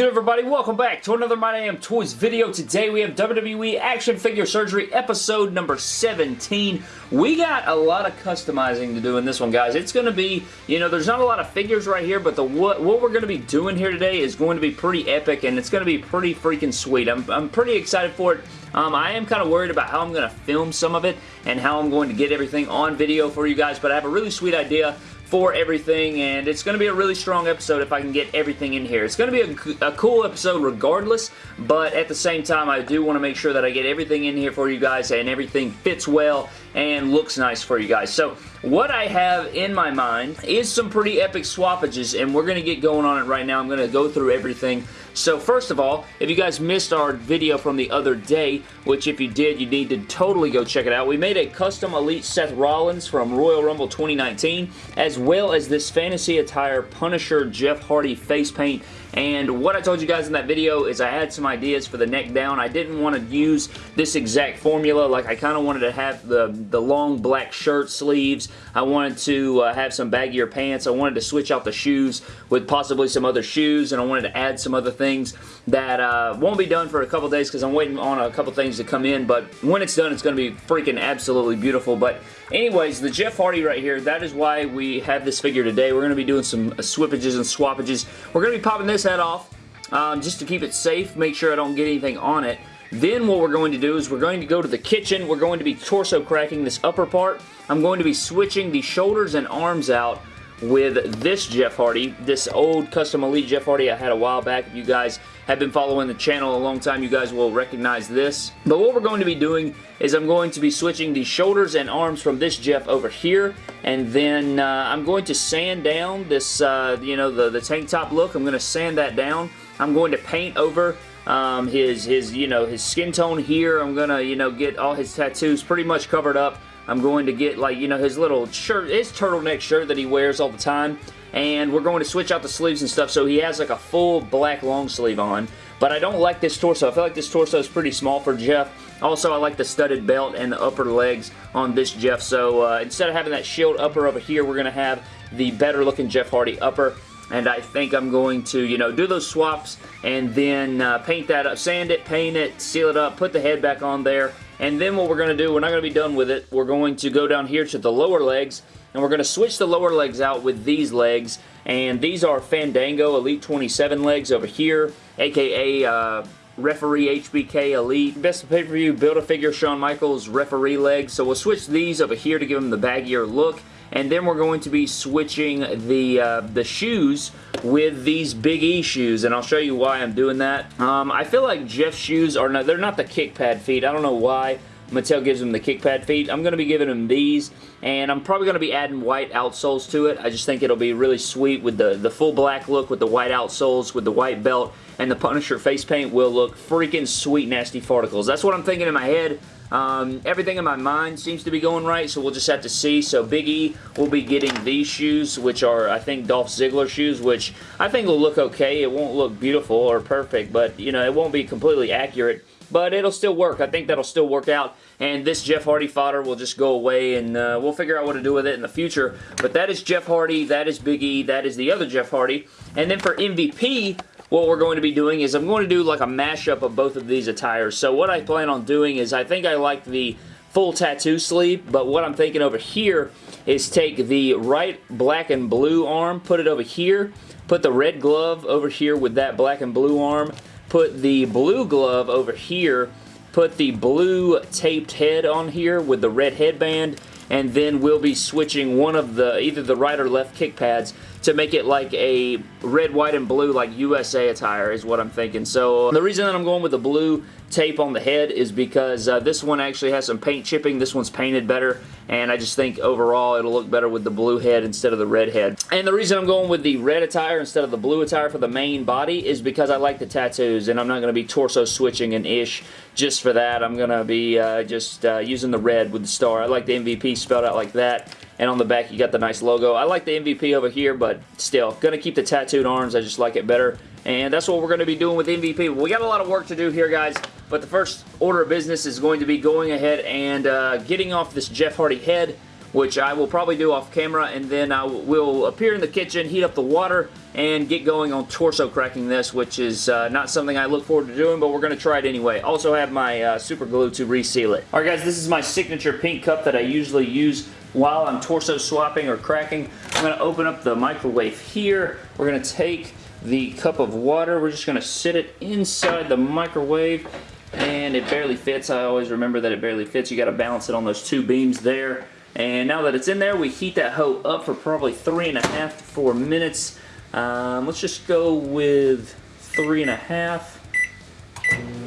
good everybody? Welcome back to another My Damn Toys video. Today we have WWE Action Figure Surgery episode number 17. We got a lot of customizing to do in this one, guys. It's going to be, you know, there's not a lot of figures right here, but the what, what we're going to be doing here today is going to be pretty epic, and it's going to be pretty freaking sweet. I'm, I'm pretty excited for it. Um, I am kind of worried about how I'm going to film some of it and how I'm going to get everything on video for you guys, but I have a really sweet idea for everything, and it's going to be a really strong episode if I can get everything in here. It's going to be a, a, cool episode regardless, but at the same time, I do want to make sure that I get everything in here for you guys and everything fits well and looks nice for you guys. So what I have in my mind is some pretty epic swappages, and we're going to get going on it right now. I'm going to go through everything. So first of all, if you guys missed our video from the other day, which if you did, you need to totally go check it out. We made a custom Elite Seth Rollins from Royal Rumble 2019, as well as this Fantasy Attire Punisher Jeff Hardy face paint and what I told you guys in that video is I had some ideas for the neck down. I didn't want to use this exact formula. Like I kind of wanted to have the, the long black shirt sleeves. I wanted to uh, have some baggier pants. I wanted to switch out the shoes with possibly some other shoes. And I wanted to add some other things that uh, won't be done for a couple days because I'm waiting on a couple things to come in. But when it's done, it's going to be freaking absolutely beautiful. But anyways, the Jeff Hardy right here, that is why we have this figure today. We're going to be doing some swippages and swappages. We're going to be popping this head off um, just to keep it safe, make sure I don't get anything on it. Then what we're going to do is we're going to go to the kitchen. We're going to be torso cracking this upper part. I'm going to be switching the shoulders and arms out with this Jeff Hardy, this old custom Elite Jeff Hardy I had a while back. If you guys have been following the channel a long time, you guys will recognize this. But what we're going to be doing is I'm going to be switching the shoulders and arms from this Jeff over here, and then uh, I'm going to sand down this, uh, you know, the, the tank top look. I'm going to sand that down. I'm going to paint over um, his, his, you know, his skin tone here. I'm going to, you know, get all his tattoos pretty much covered up. I'm going to get like, you know, his little shirt, his turtleneck shirt that he wears all the time. And we're going to switch out the sleeves and stuff so he has like a full black long sleeve on. But I don't like this torso. I feel like this torso is pretty small for Jeff. Also, I like the studded belt and the upper legs on this Jeff. So uh, instead of having that shield upper over here, we're going to have the better looking Jeff Hardy upper and I think I'm going to, you know, do those swaps and then uh, paint that up, sand it, paint it, seal it up, put the head back on there, and then what we're going to do, we're not going to be done with it. We're going to go down here to the lower legs, and we're going to switch the lower legs out with these legs. And these are Fandango Elite 27 legs over here, aka uh, Referee HBK Elite. Best of pay-per-view Build-A-Figure Shawn Michaels referee legs. So we'll switch these over here to give them the baggier look and then we're going to be switching the uh, the shoes with these Big E shoes, and I'll show you why I'm doing that. Um, I feel like Jeff's shoes are not, they're not the kick pad feet. I don't know why. Mattel gives him the kick pad feet. I'm going to be giving him these, and I'm probably going to be adding white outsoles to it. I just think it'll be really sweet with the, the full black look with the white outsoles, with the white belt, and the Punisher face paint will look freaking sweet nasty farticles. That's what I'm thinking in my head. Um, everything in my mind seems to be going right, so we'll just have to see. So Big E will be getting these shoes, which are, I think, Dolph Ziggler shoes, which I think will look okay. It won't look beautiful or perfect, but, you know, it won't be completely accurate but it'll still work. I think that'll still work out, and this Jeff Hardy fodder will just go away, and uh, we'll figure out what to do with it in the future. But that is Jeff Hardy, that is Big E, that is the other Jeff Hardy. And then for MVP, what we're going to be doing is I'm going to do like a mashup of both of these attires. So what I plan on doing is I think I like the full tattoo sleeve, but what I'm thinking over here is take the right black and blue arm, put it over here, put the red glove over here with that black and blue arm, put the blue glove over here, put the blue taped head on here with the red headband, and then we'll be switching one of the, either the right or left kick pads to make it like a red, white, and blue like USA attire is what I'm thinking. So the reason that I'm going with the blue tape on the head is because uh, this one actually has some paint chipping. This one's painted better, and I just think overall it'll look better with the blue head instead of the red head. And the reason I'm going with the red attire instead of the blue attire for the main body is because I like the tattoos, and I'm not going to be torso switching and ish just for that. I'm going to be uh, just uh, using the red with the star. I like the MVP spelled out like that and on the back you got the nice logo. I like the MVP over here, but still, going to keep the tattooed arms. I just like it better. And that's what we're going to be doing with MVP. We got a lot of work to do here, guys. But the first order of business is going to be going ahead and uh, getting off this Jeff Hardy head which I will probably do off camera, and then I will appear in the kitchen, heat up the water, and get going on torso cracking this, which is uh, not something I look forward to doing, but we're going to try it anyway. Also have my uh, super glue to reseal it. Alright guys, this is my signature pink cup that I usually use while I'm torso swapping or cracking. I'm going to open up the microwave here. We're going to take the cup of water. We're just going to sit it inside the microwave and it barely fits. I always remember that it barely fits. You got to balance it on those two beams there. And now that it's in there, we heat that hoe up for probably three and a half to four minutes. Um, let's just go with three and a half.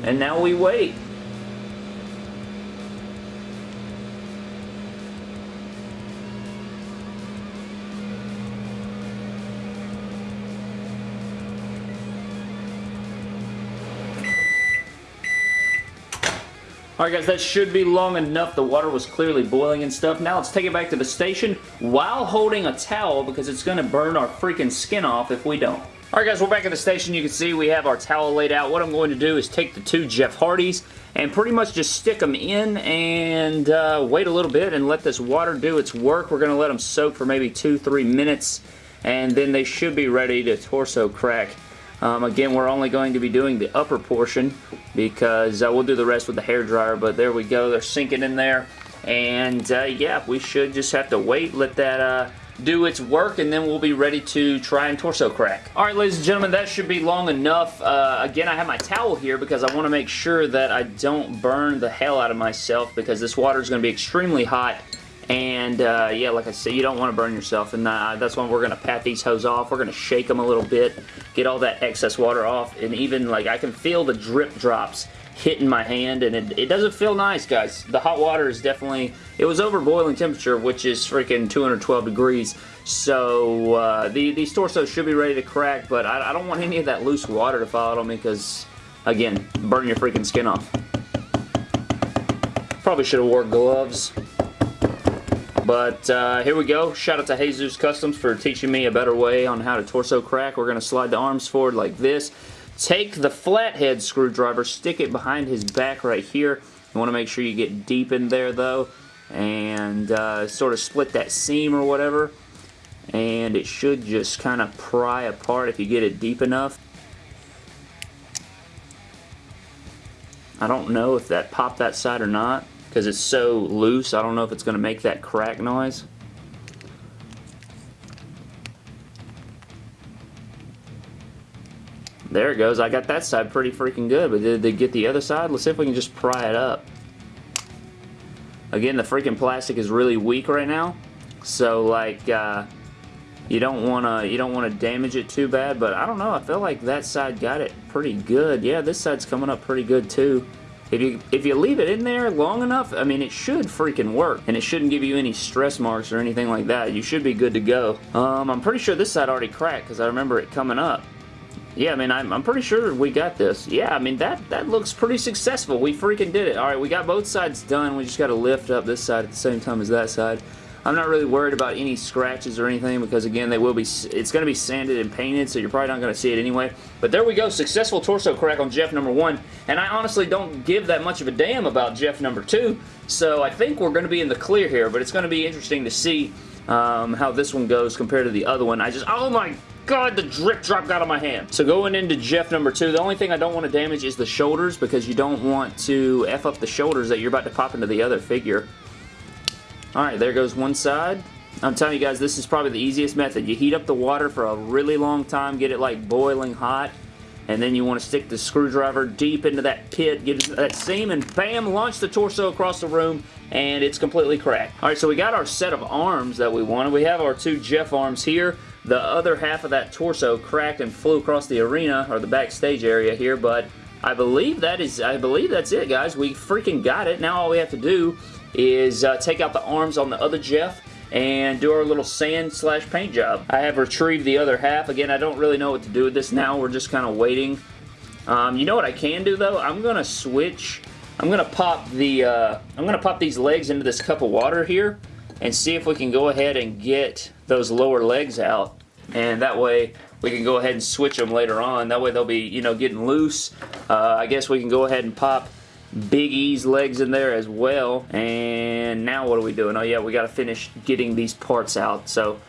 And now we wait. Alright guys, that should be long enough. The water was clearly boiling and stuff. Now let's take it back to the station while holding a towel because it's going to burn our freaking skin off if we don't. Alright guys, we're back at the station. You can see we have our towel laid out. What I'm going to do is take the two Jeff Hardys and pretty much just stick them in and uh, wait a little bit and let this water do its work. We're going to let them soak for maybe two, three minutes and then they should be ready to torso crack. Um, again, we're only going to be doing the upper portion because uh, we'll do the rest with the hair dryer, but there we go. They're sinking in there. And uh, yeah, we should just have to wait, let that uh, do its work, and then we'll be ready to try and torso crack. Alright, ladies and gentlemen, that should be long enough. Uh, again, I have my towel here because I want to make sure that I don't burn the hell out of myself because this water is going to be extremely hot and uh, yeah, like I said, you don't want to burn yourself, and uh, that's why we're going to pat these hose off. We're going to shake them a little bit, get all that excess water off, and even like I can feel the drip drops hitting my hand, and it, it doesn't feel nice, guys. The hot water is definitely, it was over boiling temperature, which is freaking 212 degrees, so uh, the, these torsos should be ready to crack, but I, I don't want any of that loose water to fall out on me, because, again, burn your freaking skin off. Probably should have wore gloves. But uh, here we go. Shout out to Jesus Customs for teaching me a better way on how to torso crack. We're going to slide the arms forward like this. Take the flathead screwdriver, stick it behind his back right here. You want to make sure you get deep in there though and uh, sort of split that seam or whatever. And it should just kind of pry apart if you get it deep enough. I don't know if that popped that side or not because it's so loose. I don't know if it's going to make that crack noise. There it goes. I got that side pretty freaking good, but did they get the other side? Let's see if we can just pry it up. Again, the freaking plastic is really weak right now, so like uh, you don't want to you don't want to damage it too bad. But I don't know. I feel like that side got it pretty good. Yeah, this side's coming up pretty good too. If you, if you leave it in there long enough, I mean, it should freaking work. And it shouldn't give you any stress marks or anything like that. You should be good to go. Um, I'm pretty sure this side already cracked because I remember it coming up. Yeah, I mean, I'm, I'm pretty sure we got this. Yeah, I mean, that, that looks pretty successful. We freaking did it. All right, we got both sides done. We just got to lift up this side at the same time as that side. I'm not really worried about any scratches or anything because again they will be it's going to be sanded and painted so you're probably not going to see it anyway but there we go successful torso crack on Jeff number one and I honestly don't give that much of a damn about Jeff number two so I think we're going to be in the clear here but it's going to be interesting to see um, how this one goes compared to the other one I just oh my God, the drip drop got on my hand. So going into Jeff number two, the only thing I don't want to damage is the shoulders because you don't want to F up the shoulders that you're about to pop into the other figure. Alright, there goes one side. I'm telling you guys, this is probably the easiest method. You heat up the water for a really long time, get it like boiling hot, and then you want to stick the screwdriver deep into that pit, get that seam, and bam, launch the torso across the room, and it's completely cracked. Alright, so we got our set of arms that we wanted. We have our two Jeff arms here. The other half of that torso cracked and flew across the arena, or the backstage area here, but I believe that is, I believe that's it, guys. We freaking got it. Now all we have to do is uh, take out the arms on the other Jeff and do our little sand slash paint job. I have retrieved the other half. Again, I don't really know what to do with this now. We're just kind of waiting. Um, you know what I can do though? I'm to switch. I'm to pop the, uh, I'm to pop these legs into this cup of water here and see if we can go ahead and get those lower legs out. And that way we can go ahead and switch them later on. That way they'll be, you know, getting loose. Uh, I guess we can go ahead and pop Big E's legs in there as well. And now what are we doing? Oh yeah, we got to finish getting these parts out. So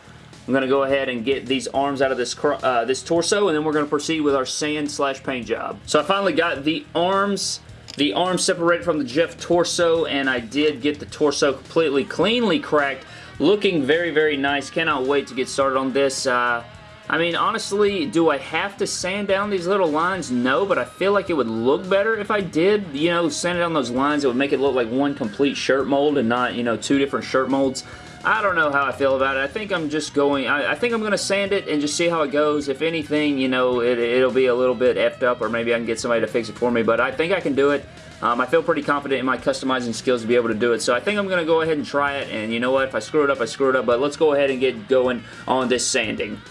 I'm going to go ahead and get these arms out of this uh, this torso and then we're going to proceed with our sand slash paint job. So I finally got the arms the arms separated from the Jeff torso and I did get the torso completely cleanly cracked looking very very nice cannot wait to get started on this uh, I mean, honestly, do I have to sand down these little lines? No, but I feel like it would look better if I did, you know, sand down those lines. It would make it look like one complete shirt mold and not, you know, two different shirt molds. I don't know how I feel about it. I think I'm just going, I, I think I'm going to sand it and just see how it goes. If anything, you know, it, it'll be a little bit effed up or maybe I can get somebody to fix it for me, but I think I can do it. Um, I feel pretty confident in my customizing skills to be able to do it, so I think I'm going to go ahead and try it, and you know what, if I screw it up, I screw it up, but let's go ahead and get going on this sanding.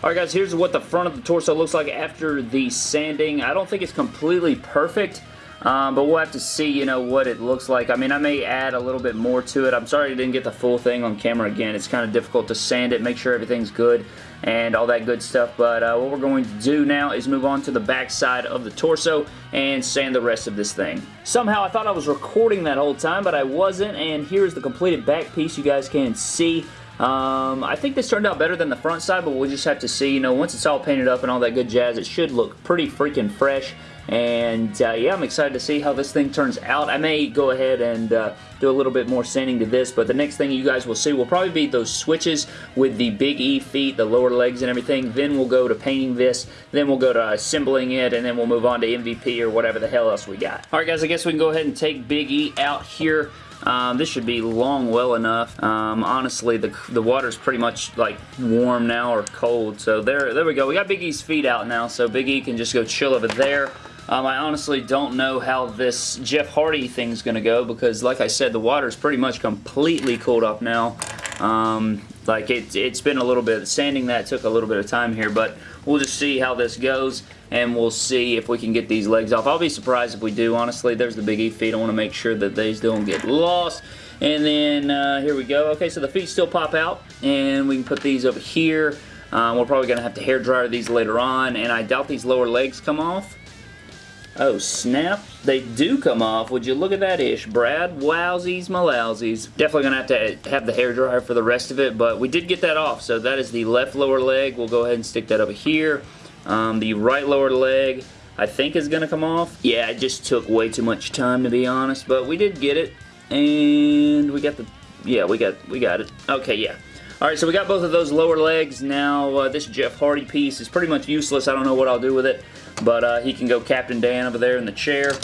Alright guys, here's what the front of the torso looks like after the sanding. I don't think it's completely perfect, um, but we'll have to see, you know, what it looks like. I mean, I may add a little bit more to it. I'm sorry I didn't get the full thing on camera again. It's kind of difficult to sand it, make sure everything's good and all that good stuff. But uh, what we're going to do now is move on to the back side of the torso and sand the rest of this thing. Somehow I thought I was recording that whole time, but I wasn't, and here's the completed back piece you guys can see. Um, I think this turned out better than the front side, but we'll just have to see. You know, once it's all painted up and all that good jazz, it should look pretty freaking fresh. And uh, yeah, I'm excited to see how this thing turns out. I may go ahead and uh, do a little bit more sanding to this, but the next thing you guys will see will probably be those switches with the Big E feet, the lower legs and everything. Then we'll go to painting this, then we'll go to assembling it, and then we'll move on to MVP or whatever the hell else we got. Alright guys, I guess we can go ahead and take Big E out here. Um, this should be long well enough. Um, honestly, the, the water's pretty much like warm now or cold. So there, there we go. We got Big E's feet out now, so Big E can just go chill over there. Um, I honestly don't know how this Jeff Hardy thing's going to go because, like I said, the water's pretty much completely cooled off now. Um, like, it, it's been a little bit, sanding that took a little bit of time here, but we'll just see how this goes and we'll see if we can get these legs off. I'll be surprised if we do, honestly. There's the Big E feet. I want to make sure that these don't get lost. And then, uh, here we go. Okay, so the feet still pop out, and we can put these over here. Um, we're probably going to have to hair dryer these later on, and I doubt these lower legs come off. Oh, snap. They do come off. Would you look at that ish, Brad? Wowsies malowsies. Definitely going to have to have the hair dryer for the rest of it, but we did get that off. So that is the left lower leg. We'll go ahead and stick that over here. Um, the right lower leg, I think is going to come off. Yeah, it just took way too much time to be honest, but we did get it. And we got the, yeah, we got, we got it. Okay, yeah. Alright, so we got both of those lower legs. Now, uh, this Jeff Hardy piece is pretty much useless. I don't know what I'll do with it. But uh, he can go Captain Dan over there in the chair.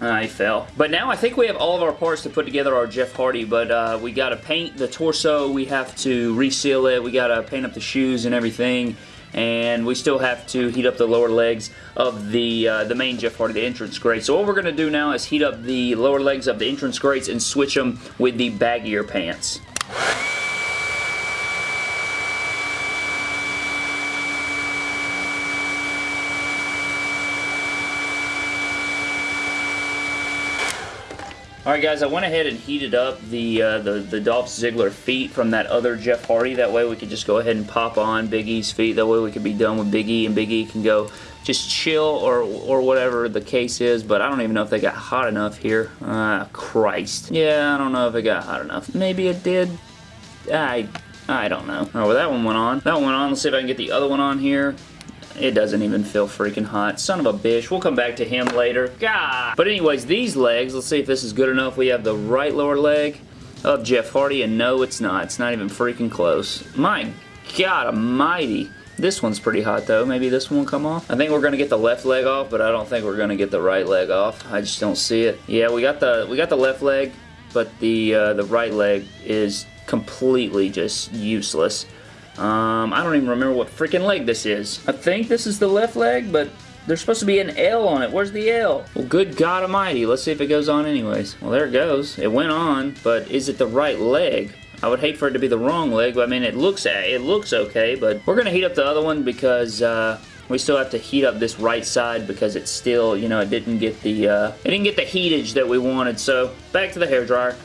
Uh, he fell. But now I think we have all of our parts to put together our Jeff Hardy, but uh, we got to paint the torso, we have to reseal it, we got to paint up the shoes and everything, and we still have to heat up the lower legs of the uh, the main Jeff Hardy, the Entrance Greats. So what we're going to do now is heat up the lower legs of the Entrance Greats and switch them with the baggier pants. Alright guys, I went ahead and heated up the, uh, the, the Dolph Ziggler feet from that other Jeff Hardy. That way we could just go ahead and pop on Big E's feet. That way we could be done with Big E and Big E can go just chill or, or whatever the case is. But I don't even know if they got hot enough here. Ah, Christ. Yeah, I don't know if it got hot enough. Maybe it did. I I don't know. Oh, well, that one went on. That one went on. Let's see if I can get the other one on here. It doesn't even feel freaking hot. Son of a bitch. We'll come back to him later. God. But anyways, these legs, let's see if this is good enough. We have the right lower leg of Jeff Hardy, and no, it's not. It's not even freaking close. My God almighty. This one's pretty hot though. Maybe this one will come off. I think we're gonna get the left leg off, but I don't think we're gonna get the right leg off. I just don't see it. Yeah, we got the we got the left leg, but the uh, the right leg is completely just useless. Um, I don't even remember what freaking leg this is. I think this is the left leg, but there's supposed to be an L on it. Where's the L? Well, good God almighty. Let's see if it goes on anyways. Well, there it goes. It went on, but is it the right leg? I would hate for it to be the wrong leg, but I mean, it looks it looks okay, but we're going to heat up the other one because uh, we still have to heat up this right side because it's still, you know, it didn't get the, uh, it didn't get the heatage that we wanted. So, back to the hair dryer.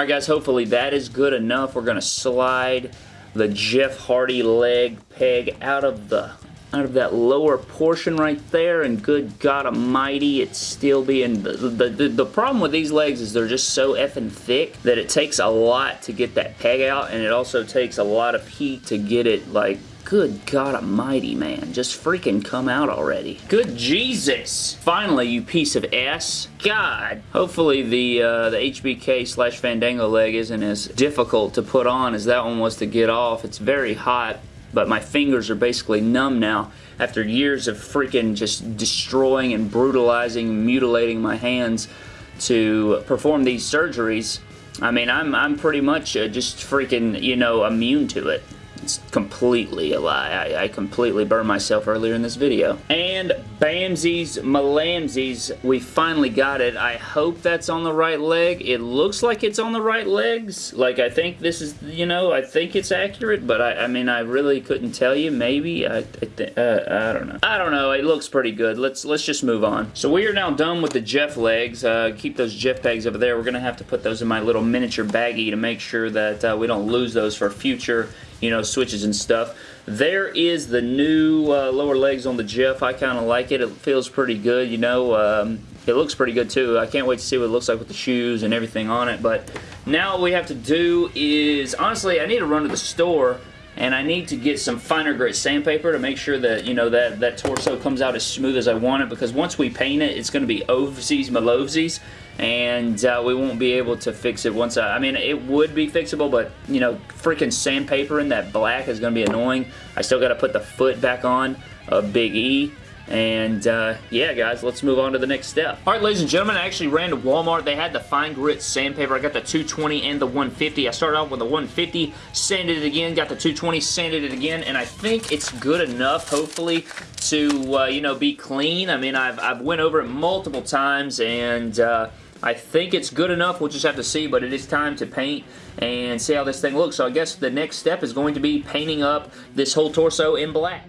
Alright guys, hopefully that is good enough. We're going to slide the Jeff Hardy leg peg out of the out of that lower portion right there and good God almighty it's still being the, the, the, problem with these legs is they're just so effing thick that it takes a lot to get that peg out and it also takes a lot of heat to get it like Good God almighty, man. Just freaking come out already. Good Jesus. Finally, you piece of ass. God. Hopefully the, uh, the HBK slash Fandango leg isn't as difficult to put on as that one was to get off. It's very hot, but my fingers are basically numb now after years of freaking just destroying and brutalizing, mutilating my hands to perform these surgeries. I mean, I'm, I'm pretty much uh, just freaking, you know, immune to it. It's completely a lie. I, I completely burned myself earlier in this video. And Bamsies Malamsies, we finally got it. I hope that's on the right leg. It looks like it's on the right legs. Like, I think this is, you know, I think it's accurate, but I, I mean, I really couldn't tell you. Maybe. I, I, uh, I don't know. I don't know. It looks pretty good. Let's, let's just move on. So we are now done with the Jeff legs. Uh, keep those Jeff pegs over there. We're going to have to put those in my little miniature baggie to make sure that uh, we don't lose those for future you know, switches and stuff. There is the new uh, lower legs on the Jeff. I kind of like it. It feels pretty good, you know. Um, it looks pretty good too. I can't wait to see what it looks like with the shoes and everything on it. But now what we have to do is, honestly, I need to run to the store and I need to get some finer grit sandpaper to make sure that, you know, that, that torso comes out as smooth as I want it because once we paint it, it's going to be ovesies malovesies and uh, we won't be able to fix it once I, I mean it would be fixable but you know freaking sandpaper in that black is going to be annoying I still got to put the foot back on of Big E and uh, yeah, guys, let's move on to the next step. All right, ladies and gentlemen, I actually ran to Walmart. They had the fine grit sandpaper. I got the 220 and the 150. I started off with the 150, sanded it again, got the 220, sanded it again, and I think it's good enough, hopefully, to, uh, you know, be clean. I mean, I've, I've went over it multiple times, and... Uh, I think it's good enough. We'll just have to see, but it is time to paint and see how this thing looks. So I guess the next step is going to be painting up this whole torso in black.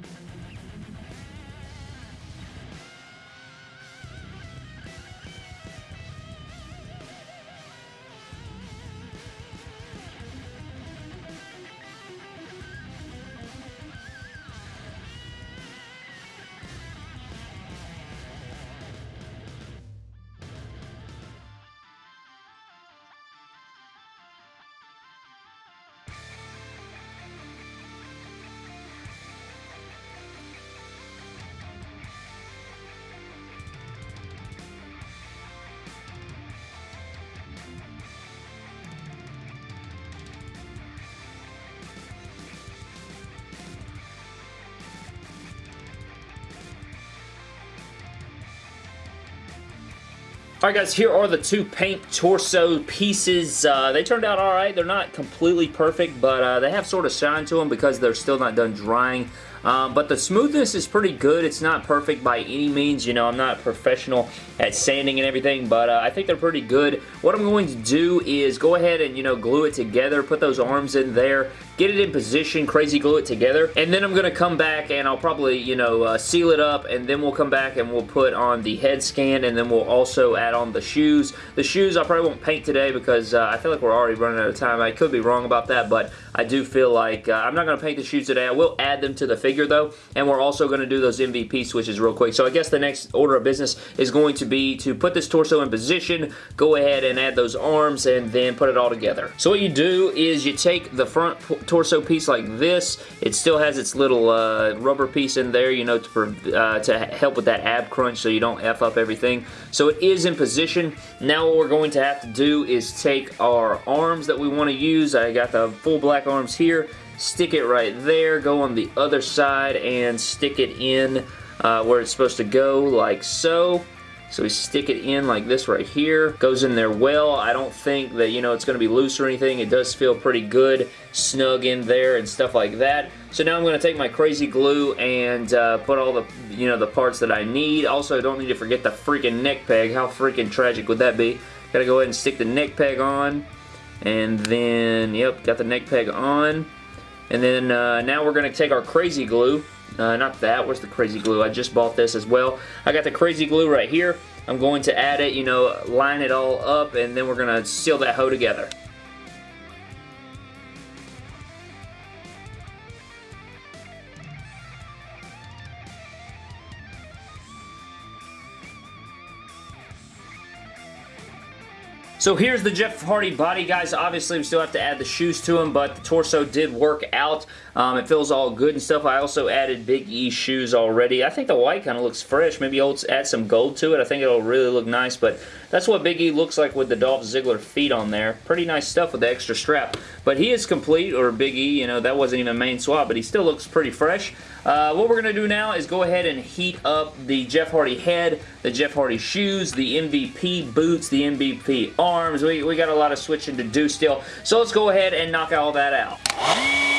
Alright guys, here are the two paint torso pieces. Uh, they turned out alright. They're not completely perfect, but uh, they have sort of shine to them because they're still not done drying. Um, but the smoothness is pretty good. It's not perfect by any means. You know, I'm not professional at sanding and everything, but uh, I think they're pretty good. What I'm going to do is go ahead and, you know, glue it together, put those arms in there, get it in position, crazy glue it together, and then I'm going to come back and I'll probably, you know, uh, seal it up, and then we'll come back and we'll put on the head scan, and then we'll also add on the shoes. The shoes I probably won't paint today because uh, I feel like we're already running out of time. I could be wrong about that, but I do feel like uh, I'm not going to paint the shoes today. I will add them to the figure though, and we're also going to do those MVP switches real quick. So I guess the next order of business is going to be to put this torso in position, go ahead and add those arms, and then put it all together. So what you do is you take the front torso piece like this. It still has its little uh, rubber piece in there, you know, to, uh, to help with that ab crunch so you don't F up everything. So it is in position. Now what we're going to have to do is take our arms that we want to use. I got the full black arms here. Stick it right there. Go on the other side and stick it in uh, where it's supposed to go like so. So we stick it in like this right here. Goes in there well. I don't think that, you know, it's going to be loose or anything. It does feel pretty good, snug in there and stuff like that. So now I'm going to take my crazy glue and uh, put all the, you know, the parts that I need. Also, don't need to forget the freaking neck peg. How freaking tragic would that be? Gotta go ahead and stick the neck peg on. And then, yep, got the neck peg on. And then uh, now we're going to take our crazy glue uh, not that. Where's the crazy glue? I just bought this as well. I got the crazy glue right here. I'm going to add it, you know, line it all up, and then we're going to seal that hoe together. So here's the Jeff Hardy body, guys. Obviously, we still have to add the shoes to him, but the torso did work out. Um, it feels all good and stuff. I also added Big E shoes already. I think the white kind of looks fresh. Maybe I'll add some gold to it. I think it'll really look nice, but that's what Big E looks like with the Dolph Ziggler feet on there. Pretty nice stuff with the extra strap. But he is complete, or Big E, you know, that wasn't even a main swap, but he still looks pretty fresh. Uh, what we're going to do now is go ahead and heat up the Jeff Hardy head, the Jeff Hardy shoes, the MVP boots, the MVP arms. We, we got a lot of switching to do still. So let's go ahead and knock all that out.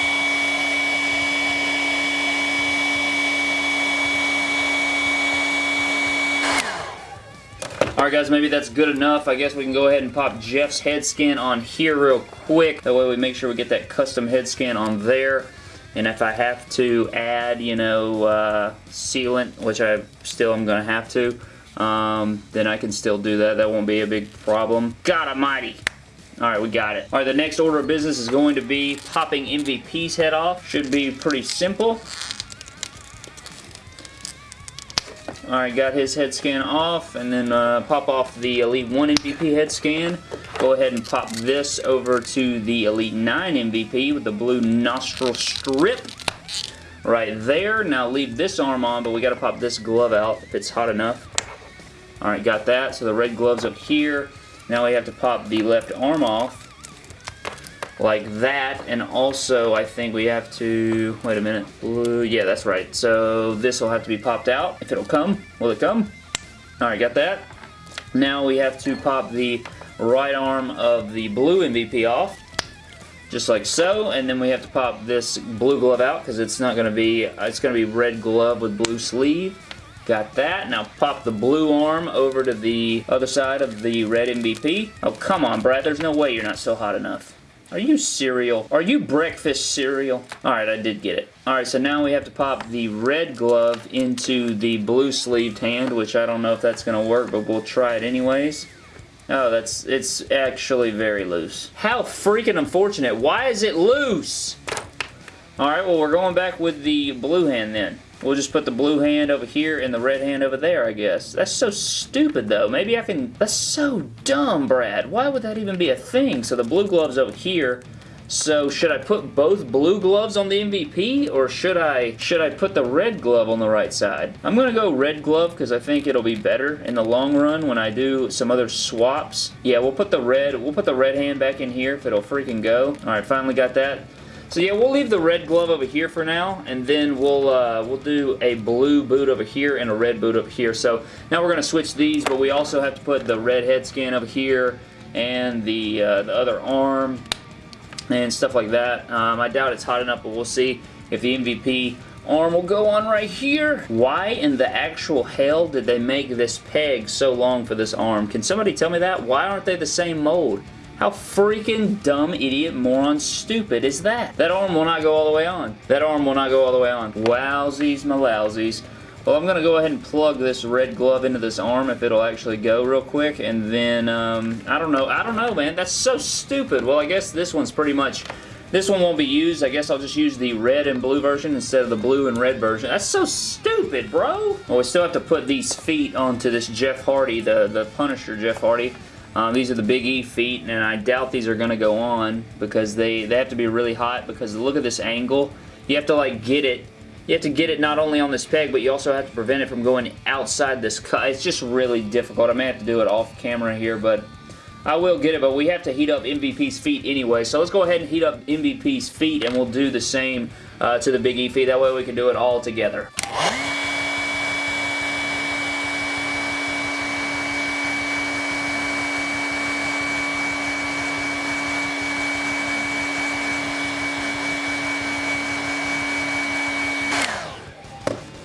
Alright guys, maybe that's good enough. I guess we can go ahead and pop Jeff's head scan on here real quick. That way we make sure we get that custom head scan on there. And if I have to add, you know, uh, sealant, which I still am going to have to, um, then I can still do that. That won't be a big problem. God almighty. Alright, we got it. Alright, the next order of business is going to be popping MVP's head off. Should be pretty simple. Alright, got his head scan off, and then uh, pop off the Elite 1 MVP head scan. Go ahead and pop this over to the Elite 9 MVP with the blue nostril strip right there. Now leave this arm on, but we got to pop this glove out if it's hot enough. Alright, got that. So the red glove's up here. Now we have to pop the left arm off like that and also I think we have to wait a minute yeah that's right so this will have to be popped out if it'll come will it come alright got that now we have to pop the right arm of the blue MVP off just like so and then we have to pop this blue glove out because it's not going to be it's going to be red glove with blue sleeve Got that. Now pop the blue arm over to the other side of the red MVP. Oh, come on, Brad. There's no way you're not so hot enough. Are you cereal? Are you breakfast cereal? Alright, I did get it. Alright, so now we have to pop the red glove into the blue sleeved hand, which I don't know if that's going to work, but we'll try it anyways. Oh, that's, it's actually very loose. How freaking unfortunate. Why is it loose? Alright, well, we're going back with the blue hand then. We'll just put the blue hand over here and the red hand over there, I guess. That's so stupid, though. Maybe I can... That's so dumb, Brad. Why would that even be a thing? So the blue glove's over here. So should I put both blue gloves on the MVP or should I should I put the red glove on the right side? I'm going to go red glove because I think it'll be better in the long run when I do some other swaps. Yeah, we'll put the red we'll put the red hand back in here if it'll freaking go. All right, finally got that. So yeah, we'll leave the red glove over here for now, and then we'll uh, we'll do a blue boot over here and a red boot over here. So now we're going to switch these, but we also have to put the red head scan over here and the, uh, the other arm and stuff like that. Um, I doubt it's hot enough, but we'll see if the MVP arm will go on right here. Why in the actual hell did they make this peg so long for this arm? Can somebody tell me that? Why aren't they the same mold? How freaking dumb, idiot, moron, stupid is that? That arm will not go all the way on. That arm will not go all the way on. Wowsies my malousies. Well, I'm going to go ahead and plug this red glove into this arm if it'll actually go real quick. And then, um, I don't know. I don't know, man. That's so stupid. Well, I guess this one's pretty much This one won't be used. I guess I'll just use the red and blue version instead of the blue and red version. That's so stupid, bro. Well, we still have to put these feet onto this Jeff Hardy, the, the Punisher Jeff Hardy. Um, these are the Big E feet, and I doubt these are going to go on because they, they have to be really hot because look at this angle. You have to, like, get it you have to get it not only on this peg, but you also have to prevent it from going outside this cut. It's just really difficult. I may have to do it off camera here, but I will get it, but we have to heat up MVP's feet anyway. So let's go ahead and heat up MVP's feet, and we'll do the same uh, to the Big E feet. That way we can do it all together.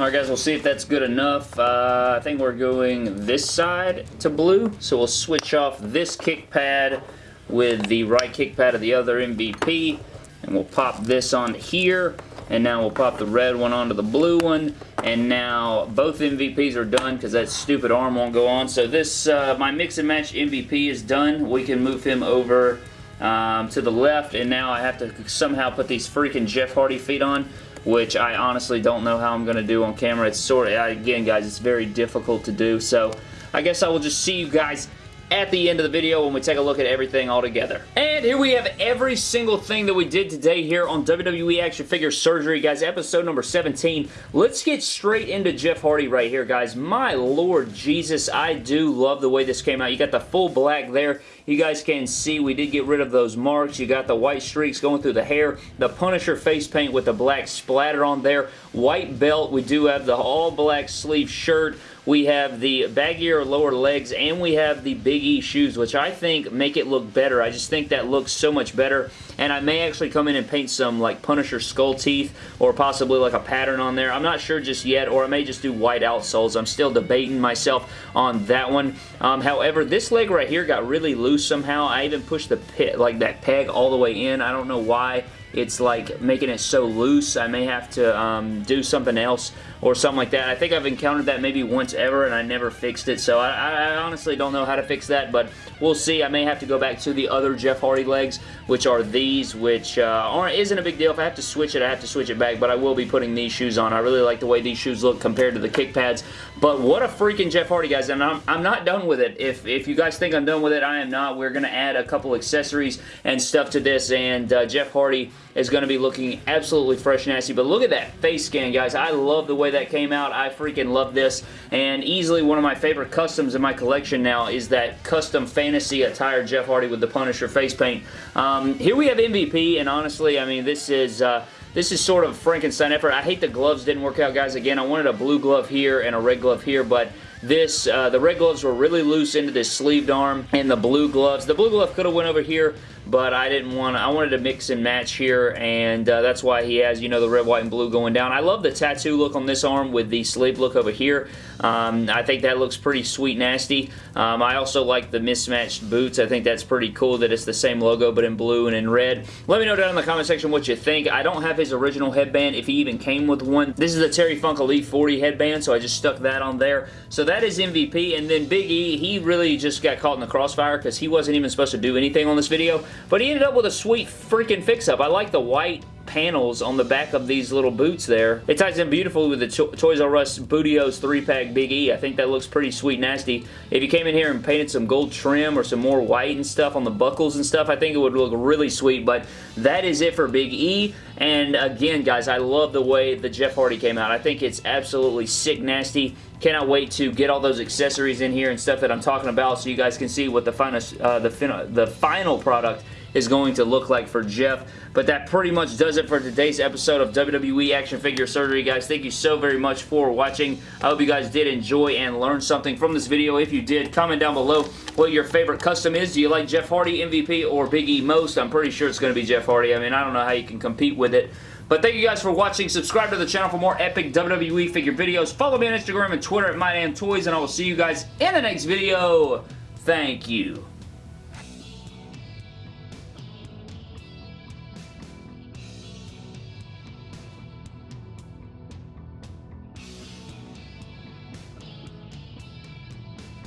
Alright guys, we'll see if that's good enough. Uh, I think we're going this side to blue, so we'll switch off this kick pad with the right kick pad of the other MVP, and we'll pop this on here, and now we'll pop the red one onto the blue one, and now both MVPs are done because that stupid arm won't go on. So this, uh, my mix and match MVP is done. We can move him over um, to the left, and now I have to somehow put these freaking Jeff Hardy feet on which I honestly don't know how I'm going to do on camera. It's sort of, again guys, it's very difficult to do, so I guess I will just see you guys at the end of the video when we take a look at everything all together. And here we have every single thing that we did today here on WWE Action Figure Surgery, guys. Episode number 17. Let's get straight into Jeff Hardy right here, guys. My Lord Jesus, I do love the way this came out. You got the full black there. You guys can see we did get rid of those marks. You got the white streaks going through the hair. The Punisher face paint with the black splatter on there. White belt. We do have the all black sleeve shirt we have the baggier lower legs, and we have the Big E shoes, which I think make it look better. I just think that looks so much better, and I may actually come in and paint some like Punisher skull teeth, or possibly like a pattern on there. I'm not sure just yet, or I may just do white outsoles. I'm still debating myself on that one. Um, however, this leg right here got really loose somehow. I even pushed the pit, like that peg all the way in. I don't know why it's like making it so loose. I may have to um, do something else or something like that. I think I've encountered that maybe once ever and I never fixed it, so I, I honestly don't know how to fix that, but we'll see. I may have to go back to the other Jeff Hardy legs, which are these, which uh, aren't, isn't a big deal. If I have to switch it, I have to switch it back, but I will be putting these shoes on. I really like the way these shoes look compared to the kick pads, but what a freaking Jeff Hardy, guys, and I'm, I'm not done with it. If, if you guys think I'm done with it, I am not. We're going to add a couple accessories and stuff to this, and uh, Jeff Hardy is going to be looking absolutely fresh and nasty, but look at that face scan, guys. I love the way that came out. I freaking love this, and easily one of my favorite customs in my collection now is that custom fantasy attire Jeff Hardy with the Punisher face paint. Um, here we have MVP, and honestly, I mean, this is... Uh, this is sort of Frankenstein effort. I hate the gloves didn't work out, guys. Again, I wanted a blue glove here and a red glove here, but this, uh, the red gloves were really loose into this sleeved arm, and the blue gloves. The blue glove could have went over here, but I didn't want to, I wanted to mix and match here, and uh, that's why he has, you know, the red, white, and blue going down. I love the tattoo look on this arm with the sleeve look over here. Um, I think that looks pretty sweet nasty. Um, I also like the mismatched boots. I think that's pretty cool that it's the same logo, but in blue and in red. Let me know down in the comment section what you think. I don't have his original headband, if he even came with one. This is a Terry Funk Elite 40 headband, so I just stuck that on there. So that is MVP, and then Big E, he really just got caught in the crossfire because he wasn't even supposed to do anything on this video, but he ended up with a sweet freaking fix-up. I like the white panels on the back of these little boots there. It ties in beautifully with the to Toys R Us Booty-O's 3-pack Big E. I think that looks pretty sweet nasty. If you came in here and painted some gold trim or some more white and stuff on the buckles and stuff, I think it would look really sweet, but that is it for Big E. And again, guys, I love the way the Jeff Hardy came out. I think it's absolutely sick nasty. Cannot wait to get all those accessories in here and stuff that I'm talking about so you guys can see what the final, uh, the, the final product is going to look like for Jeff. But that pretty much does it for today's episode of WWE Action Figure Surgery, guys. Thank you so very much for watching. I hope you guys did enjoy and learn something from this video. If you did, comment down below what your favorite custom is. Do you like Jeff Hardy, MVP, or Big E most? I'm pretty sure it's going to be Jeff Hardy. I mean, I don't know how you can compete with it. But thank you guys for watching. Subscribe to the channel for more epic WWE figure videos. Follow me on Instagram and Twitter at MyDamnToys, and I will see you guys in the next video. Thank you.